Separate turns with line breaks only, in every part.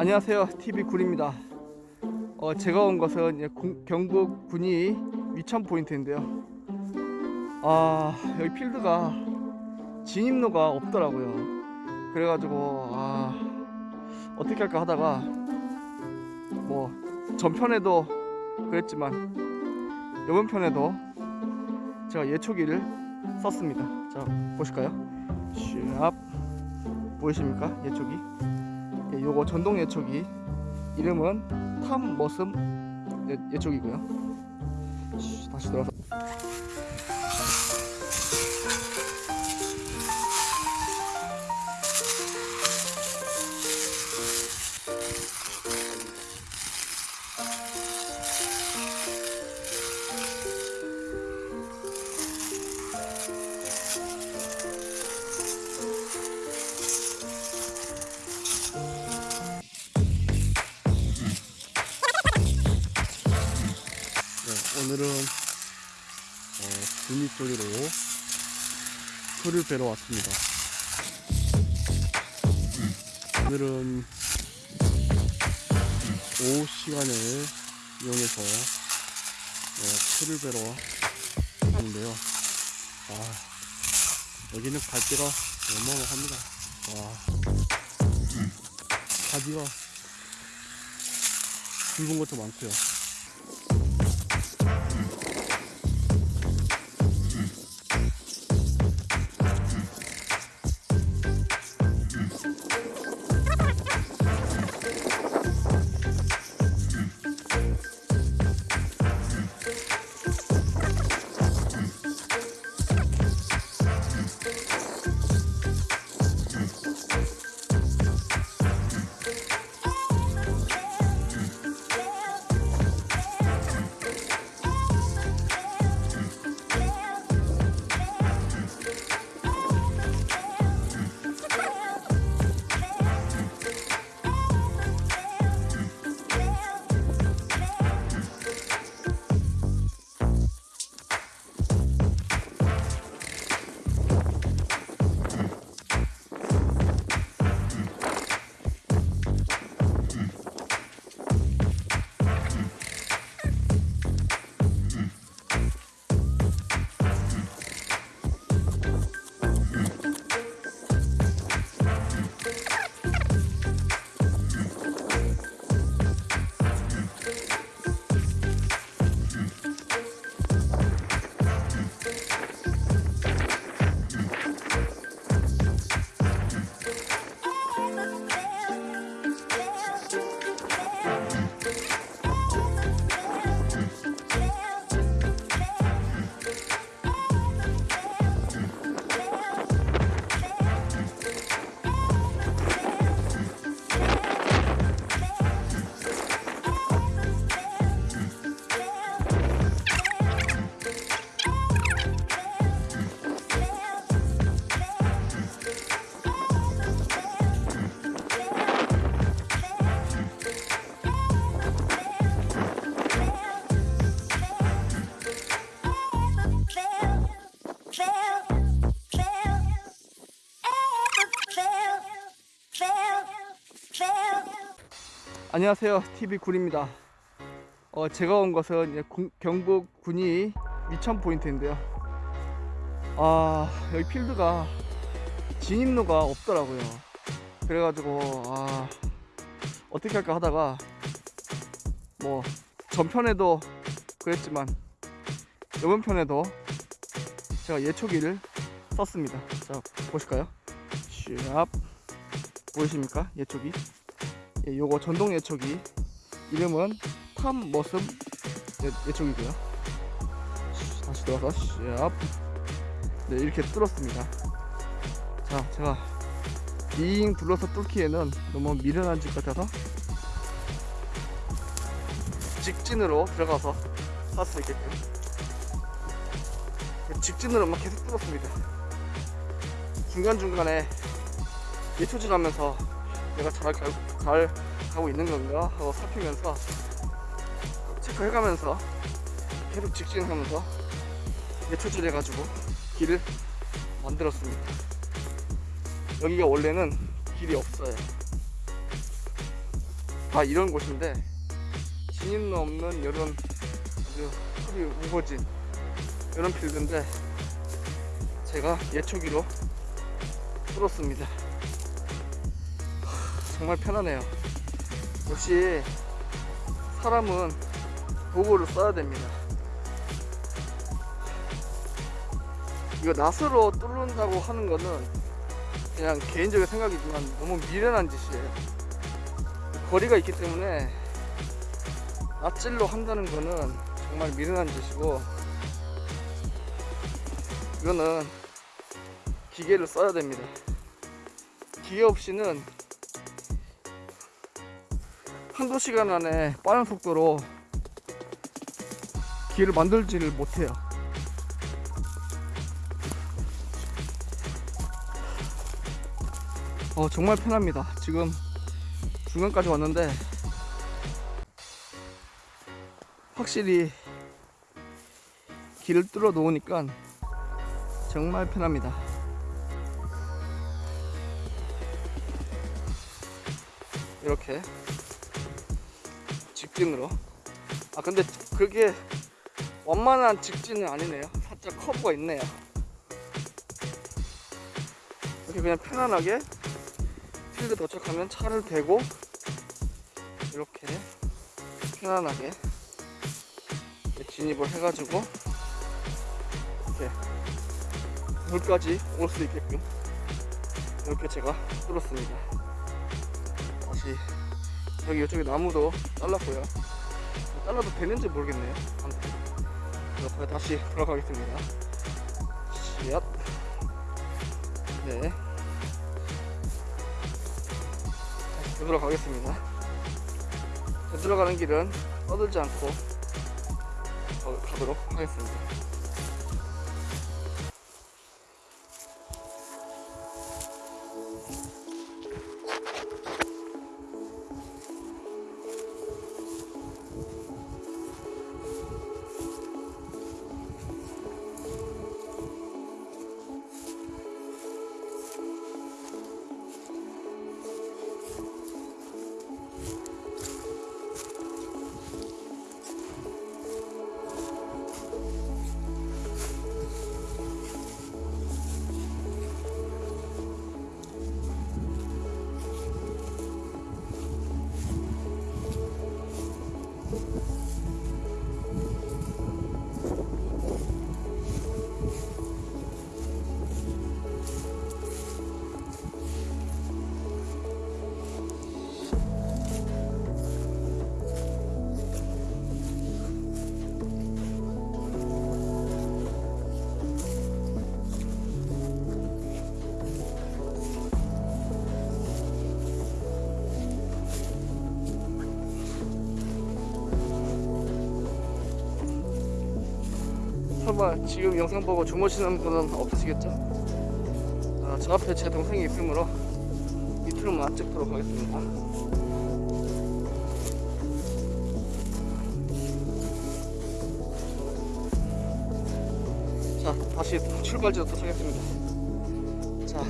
안녕하세요. TV 굴입니다. 어, 제가 온 것은 경북 군위 위천 포인트인데요. 아 여기 필드가 진입로가 없더라고요. 그래가지고 아 어떻게 할까 하다가 뭐 전편에도 그랬지만 이번 편에도 제가 예초기를 썼습니다. 자 보실까요? 샵 보이십니까? 예초기 예, 요거 전동 예초기. 이름은 탐 머슴 예, 예초기고요. 쉬, 다시 돌아서 오늘은 어, 구미 소리로 소를 베러 왔습니다. 오늘은 오후 시간을 이용해서 어, 소를 베러 왔는데요. 아, 여기는 갈대가 어마어마합니다. 와, 가지가 굵은 것도 많고요. 안녕하세요. TV 굴입니다. 어, 제가 온 것은 경북 군위 위천 포인트인데요. 아 여기 필드가 진입로가 없더라고요. 그래가지고 아 어떻게 할까 하다가 뭐 전편에도 그랬지만 이번 편에도 제가 예초기를 썼습니다. 자 보실까요? 샵 보이십니까? 예초기 예, 요거 전동 예초기. 이름은 탐 머슴 예, 예초기고요. 쉬, 다시 돌아서 샵 네, 이렇게 뚫었습니다. 자 제가 빙 둘러서 뚫기에는 너무 미련한 집 같아서 직진으로 들어가서 할 수 있게끔. 직진으로만 계속 뚫었습니다. 중간중간에 예초질 하면서 내가 잘, 가, 잘 가고 있는 건가 하고 살피면서 체크해가면서 계속 직진하면서 예초질 해가지고 길을 만들었습니다. 여기가 원래는 길이 없어요. 다 이런 곳인데 진입로 없는 이런 아주 흙이 우거진 이런 필드인데 제가 예초기로 뚫었습니다 정말 편하네요. 역시 사람은 도구를 써야 됩니다. 이거 낫으로 뚫는다고 하는 거는 그냥 개인적인 생각이지만 너무 미련한 짓이에요. 거리가 있기 때문에 낫질로 한다는 거는 정말 미련한 짓이고 이거는 기계를 써야 됩니다. 기계 없이는 한두 시간 안에 빠른 속도로 길을 만들지를 못해요. 어 정말 편합니다. 지금 중간까지 왔는데 확실히 길을 뚫어 놓으니까 정말 편합니다. 이렇게 직진으로. 아 근데 그게 완만한 직진은 아니네요. 살짝 커브가 있네요. 이렇게 그냥 편안하게 필드 도착하면 차를 대고 이렇게 편안하게 진입을 해가지고 이렇게 물까지 올 수 있게끔 이렇게 제가 뚫었습니다. 다시 여기 이쪽에 나무도 잘랐고요. 잘라도 되는지 모르겠네요. 아무튼. 이렇게 다시 돌아가겠습니다. 시앗 네. 다시 되돌아가겠습니다. 되돌아가는 길은 떠들지 않고 어, 가도록 하겠습니다 설마 지금 영상 보고 주무시는 분은 없으시겠죠? 아, 저 앞에 제 동생이 있으므로 밑으로만 찍도록 하겠습니다. 자, 다시 출발지로 도착했습니다. 자,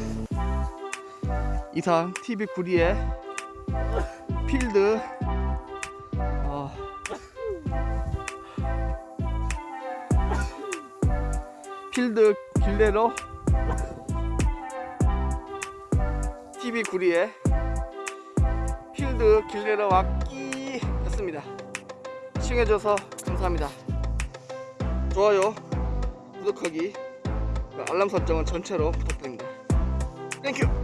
이상 TV 구리의 필드 필드 길레로? TV 구리에 필드 길레로 왔기 였습니다. 시청해줘서 감사합니다. 좋아요 구독하기 그 알람 설정은 전체로 부탁드립니다. 땡큐